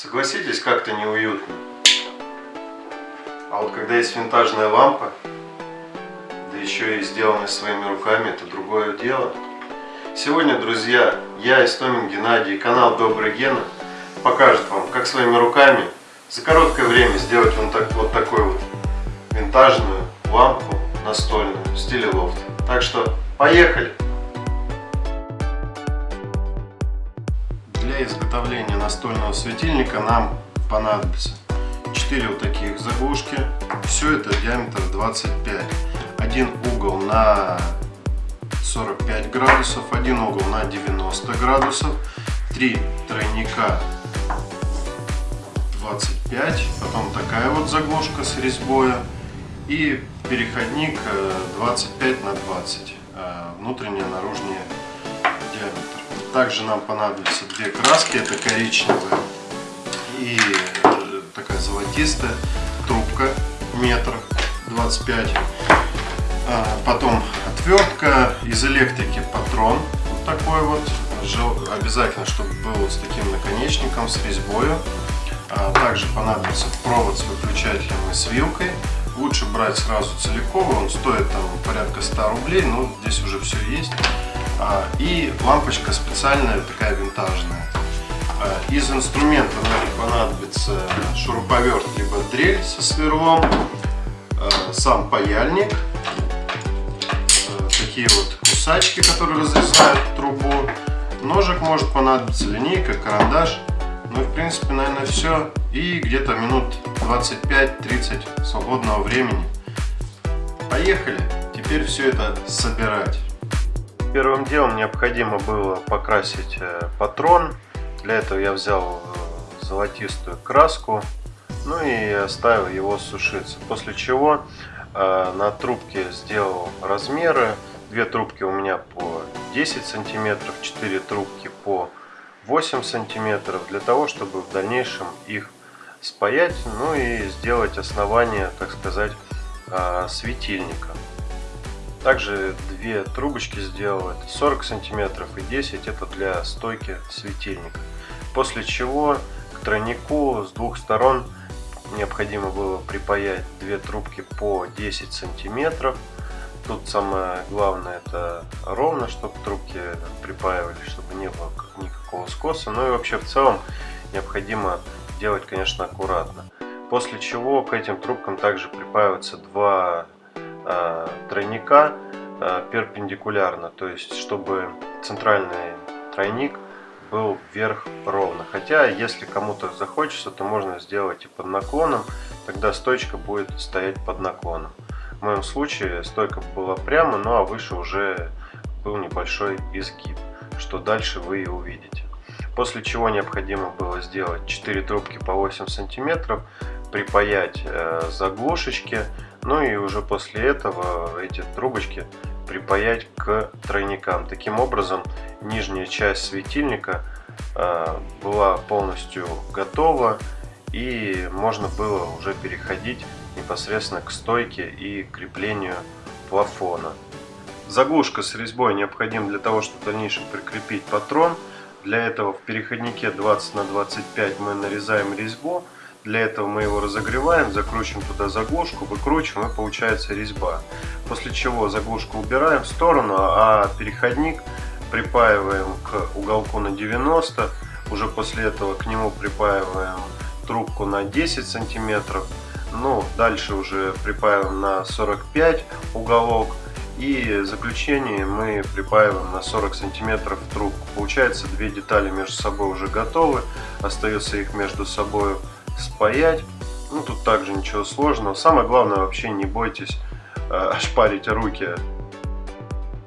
Согласитесь, как-то неуютно. А вот когда есть винтажная лампа, да еще и сделанная своими руками, это другое дело. Сегодня, друзья, я, Истомин Геннадий, канал Добрый Гена, покажет вам, как своими руками за короткое время сделать вот, так, вот такую вот винтажную лампу настольную в стиле лофт. Так что, поехали! Настольного светильника нам понадобится 4 вот таких заглушки. Все это диаметр 25. Один угол на 45 градусов, один угол на 90 градусов, три тройника 25, потом такая вот заглушка с резьбой и переходник 25 э, на 20, э, внутренний наружный диаметр. Также нам понадобятся две краски, это коричневая и э, такая золотистая, трубка метр 25, а, потом отвертка из электрики патрон, вот такой вот, обязательно, чтобы был с таким наконечником, с резьбой. А, также понадобится провод с выключателем и с вилкой. Лучше брать сразу целиковый, он стоит там порядка 100 рублей, но здесь уже все есть. А, и лампочка специальная, такая винтажная. А, из инструмента нам понадобится шуруповерт, либо дрель со сверлом, а, сам паяльник, такие вот кусачки, которые разрезают трубу, ножик может понадобиться, линейка, карандаш. Ну и в принципе, наверное, все. И где-то минут 25-30 свободного времени. Поехали! Теперь все это собирать. Первым делом необходимо было покрасить э, патрон. Для этого я взял э, золотистую краску, ну и оставил его сушиться. После чего э, на трубке сделал размеры. Две трубки у меня по 10 сантиметров, 4 трубки по 8 сантиметров, для того, чтобы в дальнейшем их спаять, ну и сделать основание, так сказать, светильника. Также две трубочки сделал, это 40 сантиметров и 10, это для стойки светильника. После чего к тройнику с двух сторон необходимо было припаять две трубки по 10 сантиметров. Тут самое главное это ровно, чтобы трубки припаивались, чтобы не было никакого скоса. Ну и вообще в целом необходимо делать, конечно, аккуратно. После чего к этим трубкам также припаиваются два тройника э, перпендикулярно, то есть чтобы центральный тройник был вверх ровно. Хотя, если кому-то захочется, то можно сделать и под наклоном, тогда стойка будет стоять под наклоном. В моем случае стойка была прямо, ну а выше уже был небольшой изгиб, что дальше вы и увидите. После чего необходимо было сделать 4 трубки по 8 сантиметров, припаять э, заглушечки, ну и уже после этого эти трубочки припаять к тройникам. Таким образом, нижняя часть светильника э, была полностью готова и можно было уже переходить непосредственно к стойке и креплению плафона. Заглушка с резьбой необходима для того, чтобы в дальнейшем прикрепить патрон. Для этого в переходнике 20 на 25 мы нарезаем резьбу. Для этого мы его разогреваем, закручиваем туда заглушку, выкручиваем и получается резьба. После чего заглушку убираем в сторону, а переходник припаиваем к уголку на 90. Уже после этого к нему припаиваем трубку на 10 сантиметров. Ну, дальше уже припаиваем на 45 уголок. И заключение мы припаиваем на 40 сантиметров трубку. Получается, две детали между собой уже готовы. Остается их между собой спаять. Ну, тут также ничего сложного. Самое главное, вообще не бойтесь э, ошпарить руки.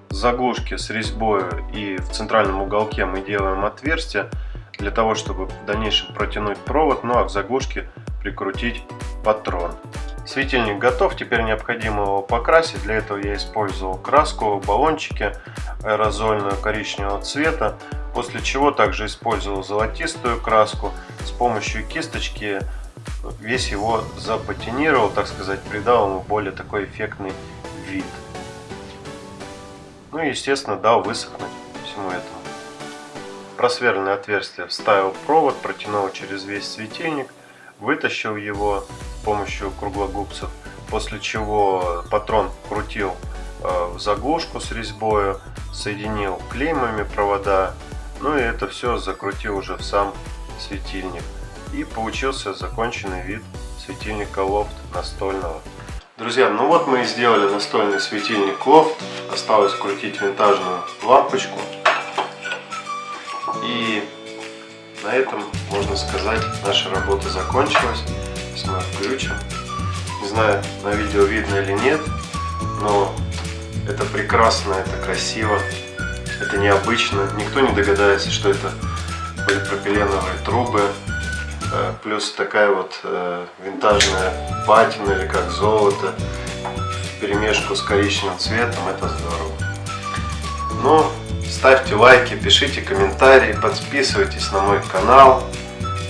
Заглушки с резьбой и в центральном уголке мы делаем отверстие для того, чтобы в дальнейшем протянуть провод, ну а в заглушке прикрутить патрон. Светильник готов, теперь необходимо его покрасить. Для этого я использовал краску, баллончики аэрозольную коричневого цвета. После чего также использовал золотистую краску. С помощью кисточки весь его запатинировал, так сказать, придал ему более такой эффектный вид. Ну и естественно дал высохнуть всему этому. просверленное отверстие вставил провод, протянул через весь светильник, вытащил его с помощью круглогубцев, после чего патрон крутил в заглушку с резьбой, соединил клеймами провода, ну и это все закрутил уже в сам светильник. И получился законченный вид светильника лофт настольного. Друзья, ну вот мы и сделали настольный светильник лофт. Осталось крутить винтажную лампочку. И на этом, можно сказать, наша работа закончилась. Сейчас мы включим. Не знаю, на видео видно или нет, но это прекрасно, это красиво, это необычно. Никто не догадается, что это полипропиленовые трубы, э, плюс такая вот э, винтажная патина или как золото в перемешку с коричневым цветом, это здорово. Но ставьте лайки, пишите комментарии, подписывайтесь на мой канал.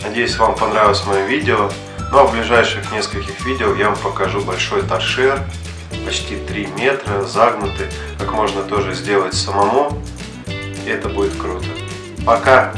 Надеюсь, вам понравилось мое видео. Ну а в ближайших нескольких видео я вам покажу большой торшер, почти 3 метра, загнутый, как можно тоже сделать самому. И это будет круто. Пока!